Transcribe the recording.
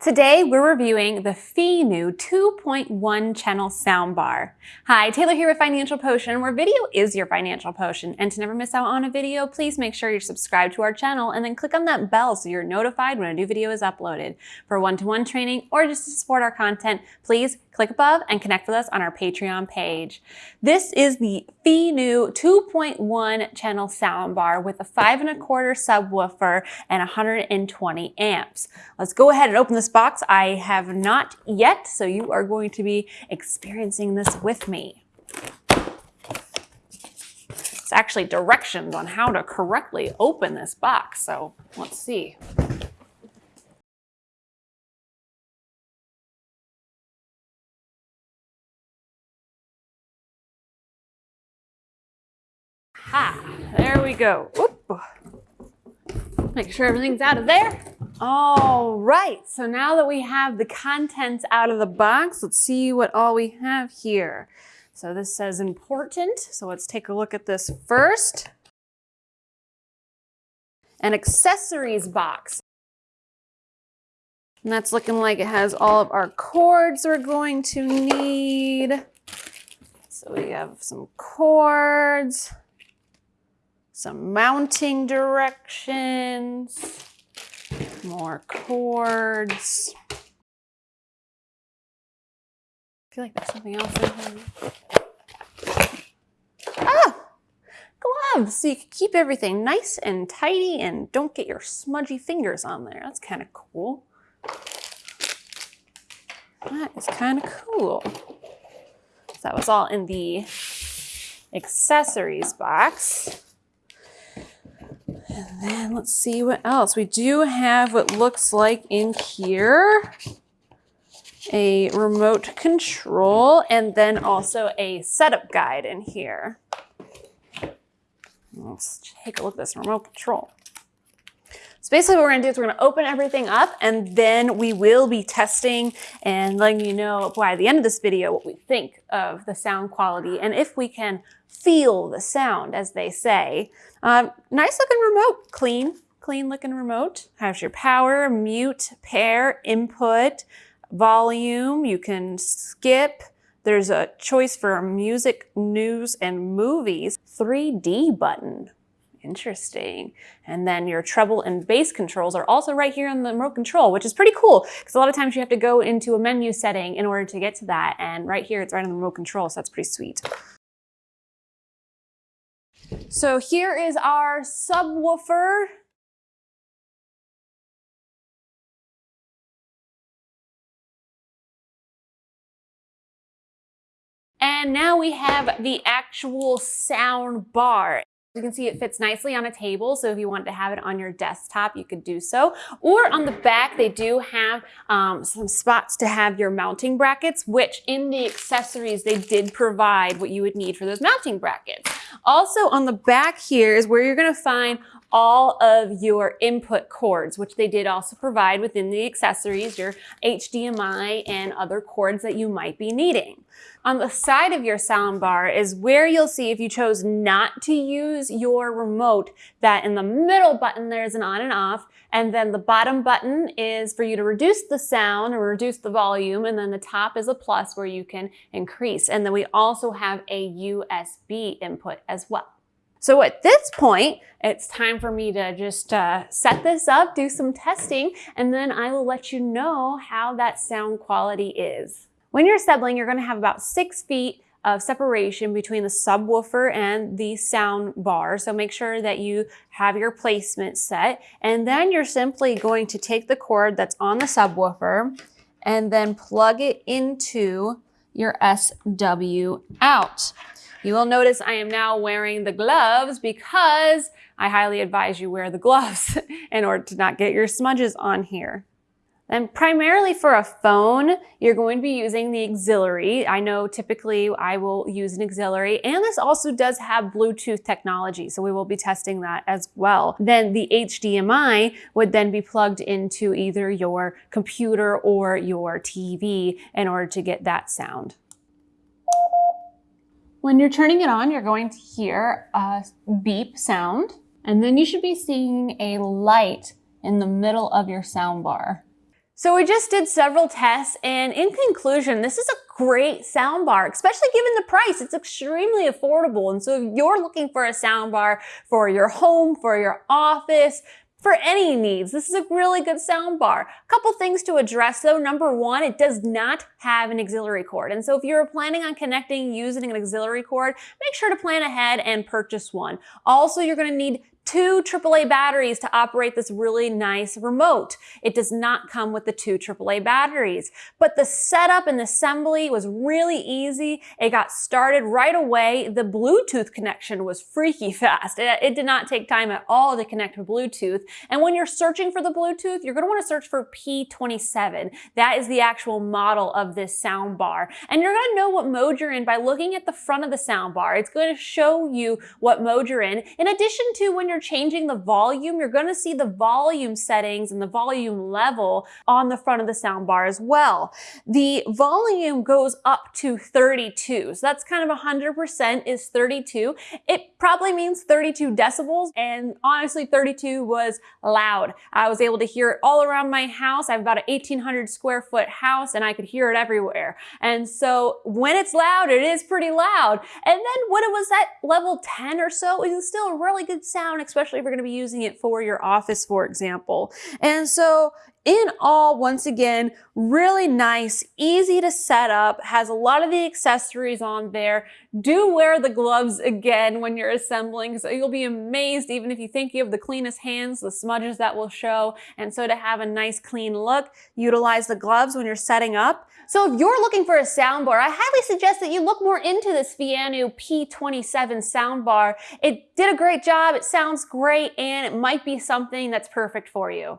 Today, we're reviewing the Finu 2.1 channel soundbar. Hi, Taylor here with Financial Potion, where video is your financial potion. And to never miss out on a video, please make sure you're subscribed to our channel and then click on that bell so you're notified when a new video is uploaded. For one-to-one -one training or just to support our content, please click above and connect with us on our Patreon page. This is the Finu 2.1 channel soundbar with a five and a quarter subwoofer and 120 amps. Let's go ahead and open this box. I have not yet, so you are going to be experiencing this with me. It's actually directions on how to correctly open this box, so let's see. Ha, there we go. Oop. Make sure everything's out of there. All right, so now that we have the contents out of the box, let's see what all we have here. So this says important, so let's take a look at this first. An accessories box. And that's looking like it has all of our cords we're going to need. So we have some cords, some mounting directions, more cords. I feel like there's something else in here. Ah! Gloves! So you can keep everything nice and tidy and don't get your smudgy fingers on there. That's kind of cool. That is kind of cool. So that was all in the accessories box. And then let's see what else. We do have what looks like in here a remote control and then also a setup guide in here. Let's take a look at this remote control. So basically what we're gonna do is we're gonna open everything up and then we will be testing and letting you know by the end of this video what we think of the sound quality and if we can feel the sound as they say. Um, nice looking remote, clean, clean looking remote. Has your power, mute, pair, input, volume. You can skip. There's a choice for music, news, and movies. 3D button. Interesting. And then your treble and bass controls are also right here on the remote control, which is pretty cool because a lot of times you have to go into a menu setting in order to get to that. And right here, it's right on the remote control, so that's pretty sweet. So here is our subwoofer. And now we have the actual sound bar. You can see it fits nicely on a table, so if you want to have it on your desktop, you could do so. Or on the back, they do have um, some spots to have your mounting brackets, which in the accessories, they did provide what you would need for those mounting brackets. Also on the back here is where you're gonna find all of your input cords, which they did also provide within the accessories, your HDMI and other cords that you might be needing. On the side of your soundbar is where you'll see if you chose not to use your remote, that in the middle button there's an on and off, and then the bottom button is for you to reduce the sound or reduce the volume, and then the top is a plus where you can increase. And then we also have a USB input as well. So at this point, it's time for me to just uh, set this up, do some testing, and then I will let you know how that sound quality is. When you're settling, you're gonna have about six feet of separation between the subwoofer and the sound bar. So make sure that you have your placement set. And then you're simply going to take the cord that's on the subwoofer and then plug it into your SW out. You will notice I am now wearing the gloves because I highly advise you wear the gloves in order to not get your smudges on here. And primarily for a phone, you're going to be using the auxiliary. I know typically I will use an auxiliary and this also does have Bluetooth technology. So we will be testing that as well. Then the HDMI would then be plugged into either your computer or your TV in order to get that sound. When you're turning it on, you're going to hear a beep sound, and then you should be seeing a light in the middle of your sound bar. So we just did several tests and in conclusion, this is a great soundbar, especially given the price. It's extremely affordable. And so if you're looking for a soundbar for your home, for your office, for any needs. This is a really good soundbar. A couple things to address though. Number one, it does not have an auxiliary cord. And so if you're planning on connecting using an auxiliary cord, make sure to plan ahead and purchase one. Also, you're gonna need two AAA batteries to operate this really nice remote. It does not come with the two AAA batteries, but the setup and assembly was really easy. It got started right away. The Bluetooth connection was freaky fast. It, it did not take time at all to connect with Bluetooth. And when you're searching for the Bluetooth, you're gonna wanna search for P27. That is the actual model of this sound bar. And you're gonna know what mode you're in by looking at the front of the sound bar. It's gonna show you what mode you're in, in addition to when you're changing the volume, you're gonna see the volume settings and the volume level on the front of the soundbar as well. The volume goes up to 32. So that's kind of 100% is 32. It probably means 32 decibels. And honestly, 32 was loud. I was able to hear it all around my house. I have about an 1800 square foot house and I could hear it everywhere. And so when it's loud, it is pretty loud. And then when it was at level 10 or so, it was still a really good sound, especially if you're gonna be using it for your office, for example. And so in all, once again, really nice, easy to set up, has a lot of the accessories on there. Do wear the gloves again when you're assembling, so you'll be amazed even if you think you have the cleanest hands, the smudges that will show. And so to have a nice clean look, utilize the gloves when you're setting up. So if you're looking for a soundbar, I highly suggest that you look more into this Fiyanu P27 soundbar. It did a great job, it sounds great, and it might be something that's perfect for you.